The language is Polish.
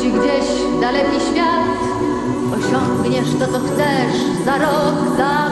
ci gdzieś daleki świat. Osiągniesz to, co chcesz za rok, za